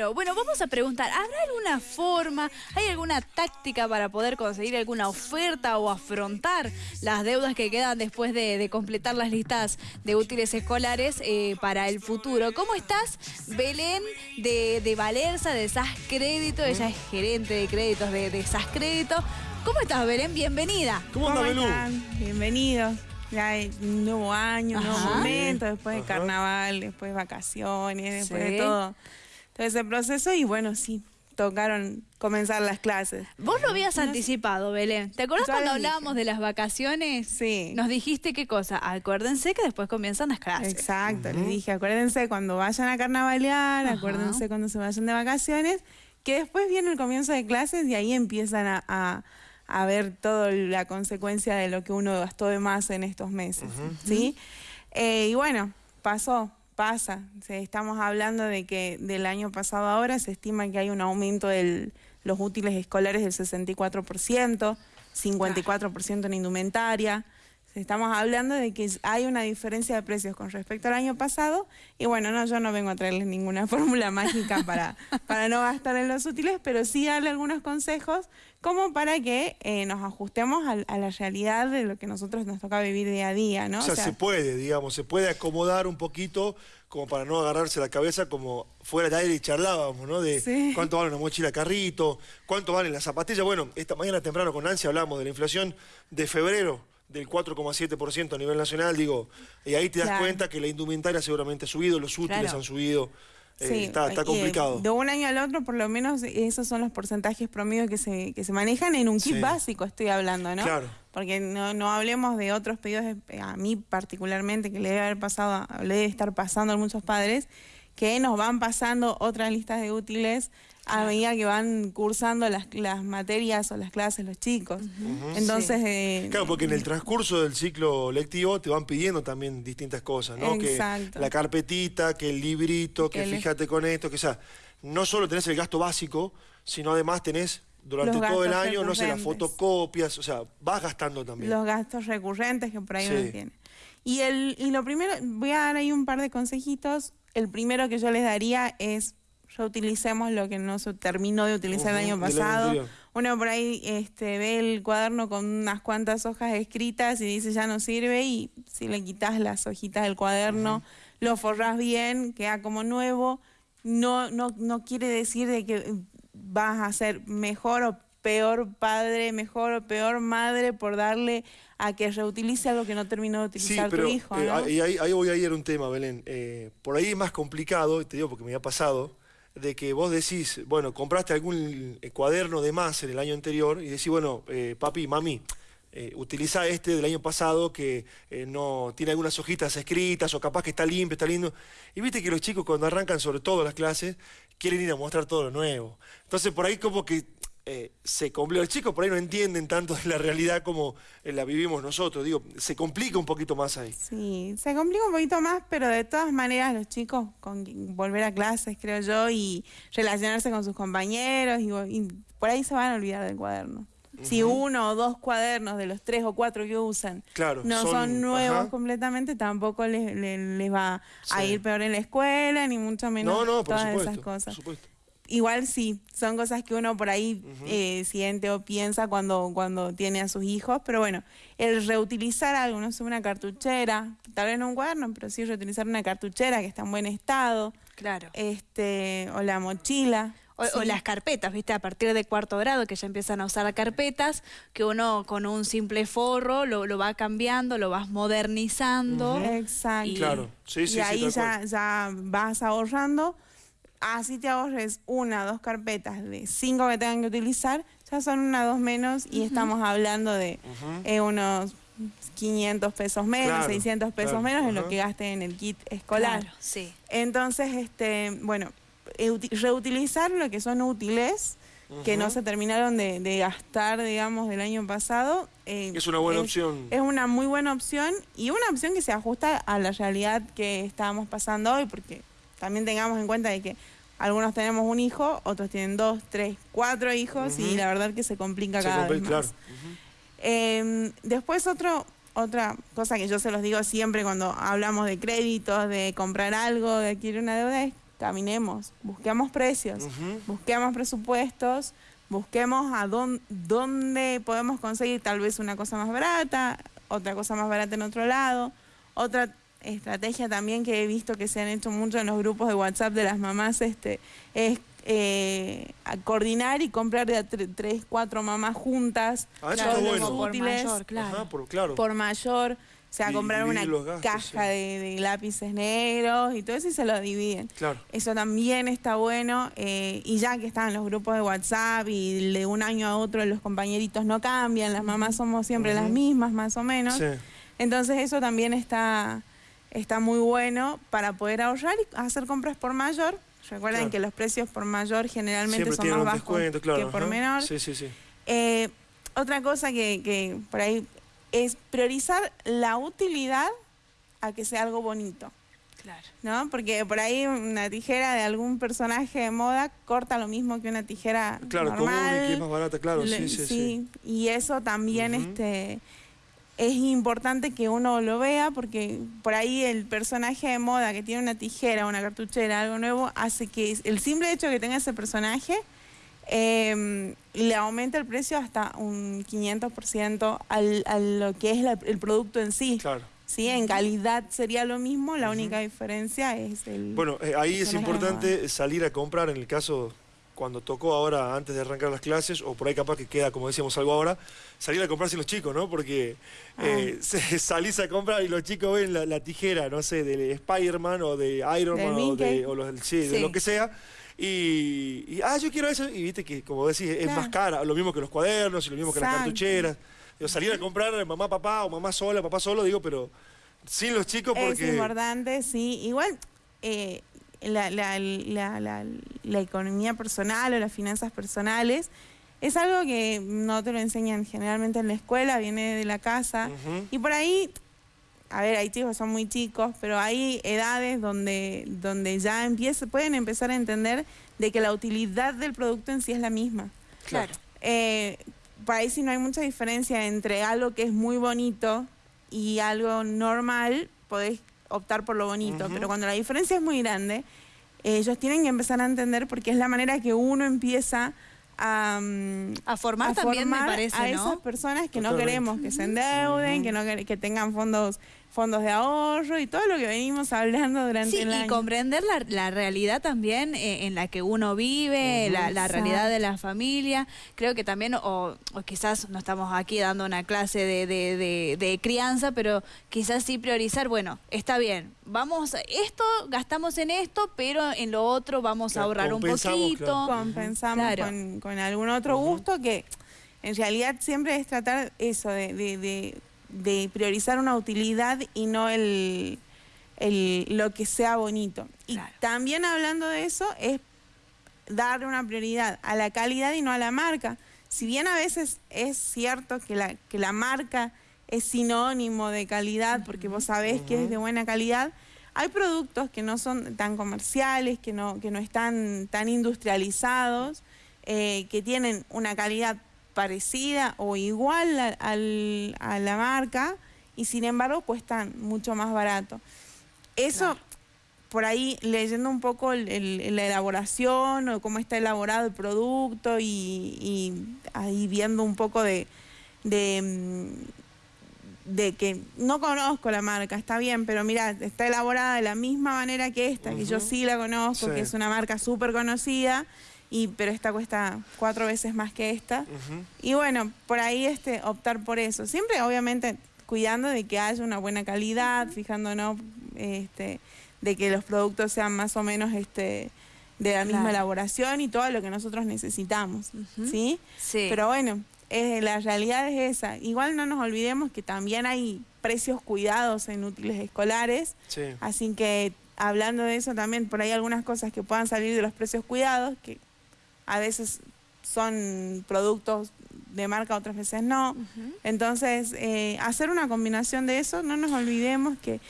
Claro, bueno, vamos a preguntar, ¿habrá alguna forma, hay alguna táctica para poder conseguir alguna oferta o afrontar las deudas que quedan después de, completar las listas de útiles escolares eh, para el futuro? ¿Cómo estás, Belén, de, de Valerza, de SAS Crédito? Ella es gerente de créditos de, de SAS Crédito. ¿Cómo estás, Belén? Bienvenida. ¿Cómo, ¿Cómo están? Bienvenidos ya hay un nuevo año, un nuevo momento, después de carnaval, después de vacaciones, después de todo, todo ese proceso y bueno, sí, tocaron comenzar las clases. Vos lo habías anticipado, Belén. ¿Te acuerdas cuando hablábamos de las vacaciones? Sí. Nos dijiste qué cosa. Acuérdense que después comienzan las clases. Exacto, les dije, acuérdense cuando vayan a carnavalear, acuérdense cuando se vayan de vacaciones, que después viene el comienzo de clases y ahí empiezan a a ver toda la consecuencia de lo que uno gastó de más en estos meses, ¿sí? Eh, y bueno, pasó, pasa. estamos hablando de que del año pasado ahora se estima que hay un aumento de los útiles escolares del 64%, 54% en indumentaria, Estamos hablando de que hay una diferencia de precios con respecto al año pasado y bueno, no, yo no vengo a traerles ninguna fórmula mágica para, para no gastar en los útiles, pero sí darle algunos consejos como para que eh, nos ajustemos a, la realidad de lo que nosotros nos toca vivir día a día, ¿no? O sea, se puede, digamos, se puede acomodar un poquito como para no agarrarse la cabeza como fuera de aire y charlábamos, ¿no? De cuánto vale una mochila carrito, cuánto valen las zapatillas. Bueno, esta mañana temprano con Nancy hablamos de la inflación de febrero del 4,7% a nivel nacional, digo, y ahí te das cuenta que la indumentaria seguramente ha subido, los útiles han subido. Eh, está, está, complicado. de un año al otro, por lo menos, esos son los porcentajes promedios que se, que se manejan en un kit básico, estoy hablando, ¿no? Claro. Porque no, no hablemos de otros pedidos, a mí particularmente, que le debe haber pasado, le debe estar pasando a muchos padres, que nos van pasando otras listas de útiles a medida que van cursando las, las materias o las clases los chicos. Entonces... Eh, claro, porque en el transcurso del ciclo lectivo te van pidiendo también distintas cosas, ¿no? Exacto. Que la carpetita, que el librito, que, fíjate con esto, que o sea, no solo tenés el gasto básico, sino además tenés durante todo el año, no sé, las fotocopias, o sea, vas gastando también. Los gastos recurrentes que por ahí uno tiene. Y, el, y lo primero, voy a dar ahí un par de consejitos. El primero que yo les daría es utilicemos lo que no se terminó de utilizar el año pasado. Uno por ahí este, ve el cuaderno con unas cuantas hojas escritas y dice ya no sirve y si le quitas las hojitas del cuaderno, lo forras bien, queda como nuevo. No, no, no quiere decir de que vas a ser mejor o peor padre, mejor o peor madre por darle a que reutilice algo que no terminó de utilizar tu hijo. Eh, y ahí, ahí, voy a ir a un tema, Belén. Eh, por ahí es más complicado, te digo porque me ha pasado, de que vos decís, bueno, compraste algún eh, cuaderno de más en el año anterior y decís, bueno, eh, papi, mami, eh, utiliza este del año pasado que no tiene algunas hojitas escritas o capaz que está limpio, está lindo. Y viste que los chicos cuando arrancan sobre todo las clases quieren ir a mostrar todo lo nuevo. Entonces por ahí como que eh, se complica. Los chicos por ahí no entienden tanto de la realidad como eh, la vivimos nosotros. Digo, se complica un poquito más ahí. Sí, se complica un poquito más, pero de todas maneras los chicos con volver a clases, creo yo, y relacionarse con sus compañeros, y, por ahí se van a olvidar del cuaderno. Si uno o dos cuadernos de los tres o cuatro que usan no son, nuevos completamente, tampoco les, les, va a ir peor en la escuela, ni mucho menos todas esas cosas. Por supuesto. Igual sí, son cosas que uno por ahí eh, siente o piensa cuando, cuando tiene a sus hijos, pero bueno, el reutilizar algo, no sé, una cartuchera, tal vez no un cuaderno, pero sí reutilizar una cartuchera que está en buen estado. Claro. Este, o la mochila. O, las carpetas, ¿viste? A partir de cuarto grado que ya empiezan a usar carpetas, que uno con un simple forro lo, va cambiando, lo vas modernizando. Exacto. claro, sí, sí. Y ahí ya, ya vas ahorrando así te ahorres una, dos carpetas de cinco que tengan que utilizar, ya son una, dos menos y estamos hablando de eh, unos 500 pesos menos, 600 pesos menos en lo que gaste en el kit escolar. sí. Entonces, este, bueno, reutilizar lo que son útiles, que no se terminaron de, gastar, digamos, del año pasado. Eh, es una buena opción. Es una muy buena opción y una opción que se ajusta a la realidad que estábamos pasando hoy, porque también tengamos en cuenta de que algunos tenemos un hijo, otros tienen dos, tres, cuatro hijos y la verdad que se complica cada vez más. Em, después otro, otra cosa que yo se los digo siempre cuando hablamos de créditos, de comprar algo, de adquirir una deuda, es caminemos, busquemos precios, busquemos presupuestos, busquemos a dónde, dónde podemos conseguir tal vez una cosa más barata, otra cosa más barata en otro lado, otra estrategia también que he visto que se han hecho mucho en los grupos de WhatsApp de las mamás este, es eh, coordinar y comprar de a tres, cuatro mamás juntas. Ah, por mayor, claro. por, mayor. O sea, comprar una caja de, lápices negros y todo eso y se lo dividen. Claro. Eso también está bueno. Eh, y ya que están los grupos de WhatsApp y de un año a otro los compañeritos no cambian, las mamás somos siempre las mismas más o menos. Entonces eso también está, está muy bueno para poder ahorrar y hacer compras por mayor. Recuerden que los precios por mayor generalmente son más bajos que por menor. Sí, sí, sí. Eh, otra cosa que, que por ahí es priorizar la utilidad a que sea algo bonito. Claro. ¿No? Porque por ahí una tijera de algún personaje de moda corta lo mismo que una tijera claro, normal. Claro, que es más barata, claro, sí, sí, sí, Y eso también este es importante que uno lo vea porque por ahí el personaje de moda que tiene una tijera, una cartuchera, algo nuevo, hace que el simple hecho de que tenga ese personaje eh, le aumenta el precio hasta un 500% al, a lo que es el producto en sí. Claro. Sí, en calidad sería lo mismo, la única diferencia es el... Bueno, eh, ahí es importante salir a comprar en el caso cuando tocó ahora antes de arrancar las clases, o por ahí capaz que queda, como decíamos, algo ahora, salir a comprarse los chicos, ¿no? Porque eh, ah. salís a comprar y los chicos ven la, tijera, no sé, de Spider-Man o de Iron Man o, de, o los, sí, de lo que sea. Y, ah, yo quiero eso, y viste que, como decís, es más cara, lo mismo que los cuadernos y lo mismo que las cartucheras. salir a comprar mamá, papá o mamá sola, papá solo, digo, pero sin los chicos porque... Es importante, sí. Igual, eh, la, la, la, la, economía personal o las finanzas personales es algo que no te lo enseñan generalmente en la escuela, viene de la casa. Y por ahí, a ver, hay chicos son muy chicos, pero hay edades donde, donde ya empieza, pueden empezar a entender de que la utilidad del producto en sí es la misma. Claro. Eh, por ahí sí no hay mucha diferencia entre algo que es muy bonito y algo normal, podés optar por lo bonito, pero cuando la diferencia es muy grande, ellos tienen que empezar a entender porque es la manera que uno empieza a, a formar también, me parece, a esas personas que no queremos que se endeuden, que no que tengan fondos fondos de ahorro y todo lo que venimos hablando durante el año. y comprender la, realidad también eh, en la que uno vive, la, realidad de la familia. Creo que también, o, quizás no estamos aquí dando una clase de, de, crianza, pero quizás sí priorizar, bueno, está bien, vamos, esto, gastamos en esto, pero en lo otro vamos a ahorrar un poquito. Compensamos con, con, algún otro gusto que en realidad siempre es tratar eso de de priorizar una utilidad y no el, lo que sea bonito. Y también hablando de eso es darle una prioridad a la calidad y no a la marca. Si bien a veces es cierto que la, que la marca es sinónimo de calidad, porque vos sabés que es de buena calidad, hay productos que no son tan comerciales, que no, que no están tan industrializados, eh, que tienen una calidad parecida o igual a, la marca y sin embargo cuestan mucho más barato. Eso, por ahí leyendo un poco la elaboración o cómo está elaborado el producto y, ahí viendo un poco de, de, que no conozco la marca, está bien, pero mira, está elaborada de la misma manera que esta, que yo sí la conozco, que es una marca súper conocida y pero esta cuesta cuatro veces más que esta. Y bueno, por ahí este optar por eso. Siempre, obviamente, cuidando de que haya una buena calidad, fijándonos este, de que los productos sean más o menos este de la misma elaboración y todo lo que nosotros necesitamos, ¿sí? Sí. Pero bueno, la realidad es esa. Igual no nos olvidemos que también hay precios cuidados en útiles escolares, así que hablando de eso también, por ahí algunas cosas que puedan salir de los precios cuidados, que a veces son productos de marca, otras veces no. Entonces, eh, hacer una combinación de eso, no nos olvidemos que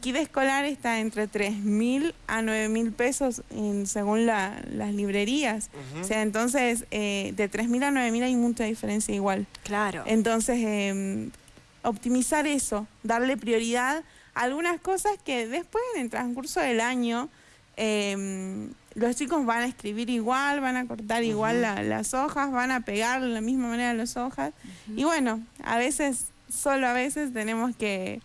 kit escolar está entre 3.000 a 9.000 pesos según las librerías. O sea, entonces, eh, de 3.000 a 9.000 hay mucha diferencia igual. Claro. Entonces, em, optimizar eso, darle prioridad a algunas cosas que después, en el transcurso del año, em, los chicos van a escribir igual, van a cortar igual la- las hojas, van a pegar de la misma manera las hojas. Y bueno, a veces, solo a veces tenemos que,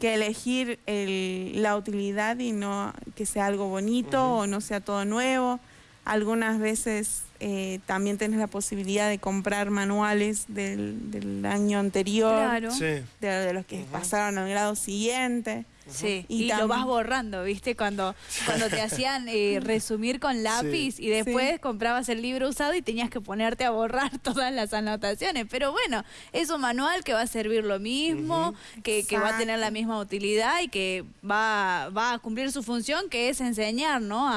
que elegir el- la utilidad y no que sea algo bonito o no sea todo nuevo. Algunas veces eh, también tenés la posibilidad de comprar manuales del, del año anterior, Claro. Sí. de, de los que pasaron al grado siguiente. Sí, Y y, lo vas borrando, ¿viste? Cuando, cuando te hacían eh, resumir con lápiz y después comprabas el libro usado y tenías que ponerte a borrar todas las anotaciones. Pero bueno, es un manual que va a servir lo mismo, que, que va a tener la misma utilidad y que va, va a cumplir su función, que es enseñar, ¿no? A,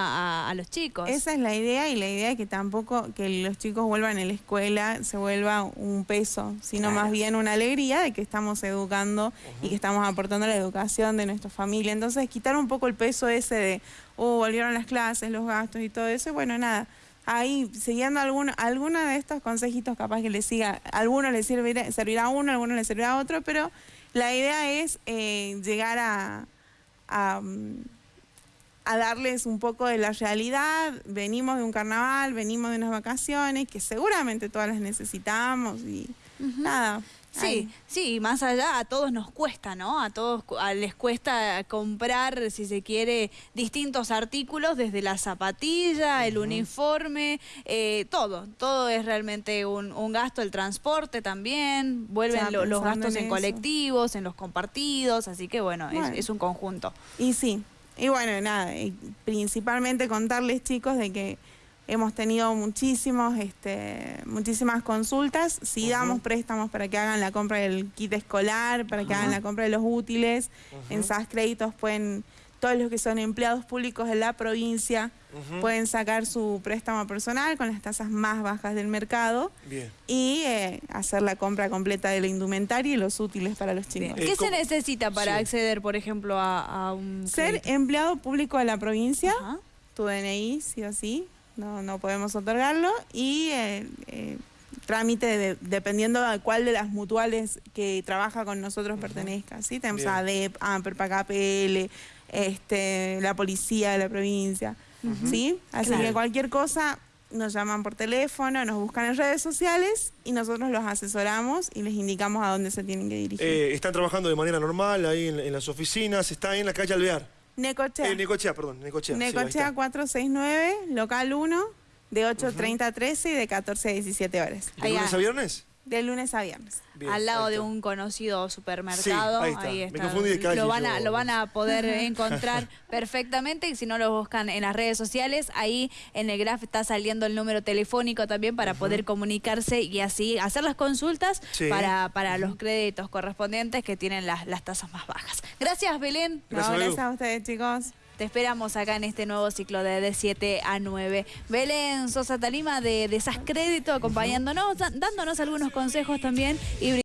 a- a los chicos. Esa es la idea y la idea es que tampoco que los chicos vuelvan a la escuela se vuelva un peso, sino Claro. más bien una alegría de que estamos educando y que estamos aportando a la educación de nuestra familia. Entonces quitar un poco el peso ese de, oh, volvieron las clases, los gastos y todo eso, y bueno, nada. Ahí, siguiendo alguno, alguno de estos consejitos, capaz que les siga, algunos les servirá, servirá a uno, algunos les servirá a otro, pero la idea es eh, llegar a, a, mm, a darles un poco de la realidad. Venimos de un carnaval, venimos de unas vacaciones, que seguramente todas las necesitamos y nada. Sí, ahí. sí, y más allá a todos nos cuesta, ¿no? A todos a- les cuesta comprar, si se quiere, distintos artículos, desde la zapatilla, el uniforme, eh, todo. Todo es realmente un, un gasto, el transporte también, vuelven lo- los gastos en colectivos, en los compartidos, así que bueno, es- Bueno. Es, un conjunto. Y sí, y bueno, nada, y principalmente contarles chicos de que hemos tenido muchísimos, este, muchísimas consultas, sí damos préstamos para que hagan la compra del kit escolar, para que hagan la compra de los útiles, en SAS Créditos pueden, todos los que son empleados públicos de la provincia pueden sacar su préstamo personal con las tasas más bajas del mercado Bien. y eh, hacer la compra completa de la indumentaria y los útiles para los chicos. Eh, ¿Qué se ¿cómo? necesita para Sí. acceder, por ejemplo, a, a un... Ser empleado público de la provincia, tu DNI, sí o sí, no, no podemos otorgarlo, y eh, eh, trámite de- dependiendo de cuál de las mutuales que trabaja con nosotros pertenezca, ¿sí? Tenemos Bien. ADEP, AMPER, PACAPL, este, la policía de la provincia, ¿sí? Así Claro. que cualquier cosa nos llaman por teléfono, nos buscan en redes sociales y nosotros los asesoramos y les indicamos a dónde se tienen que dirigir. Eh, están trabajando de manera normal ahí en, en las oficinas, está en la calle Alvear. Necochea. Eh, Necochea, perdón, Necochea. sí, Necochea está. 469, local 1, de 8.30 a 13 y de 14 a 17 horas. ¿De lunes a viernes? De lunes a viernes. Bien, al lado de un conocido supermercado. Sí, ahí está. Me confundí de calle Lo van, a, yo. lo van a poder encontrar perfectamente y si no lo buscan en las redes sociales, ahí en el graph está saliendo el número telefónico también para poder comunicarse y así hacer las consultas Sí. para, para los créditos correspondientes que tienen las, las tasas más bajas. Gracias, Belén. No, Gracias, Belu. gracias a ustedes, chicos. Te esperamos acá en este nuevo ciclo de, de 7 a 9. Belén Sosa Talima de, de Crédito acompañándonos, dándonos algunos consejos también y